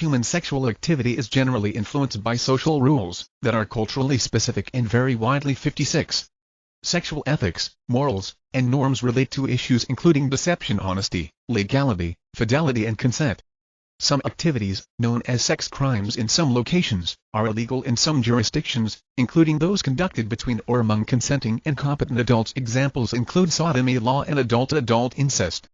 human sexual activity is generally influenced by social rules that are culturally specific and vary widely 56. Sexual ethics, morals, and norms relate to issues including deception honesty, legality, fidelity and consent. Some activities, known as sex crimes in some locations, are illegal in some jurisdictions, including those conducted between or among consenting and competent adults. Examples include sodomy law and adult-adult incest.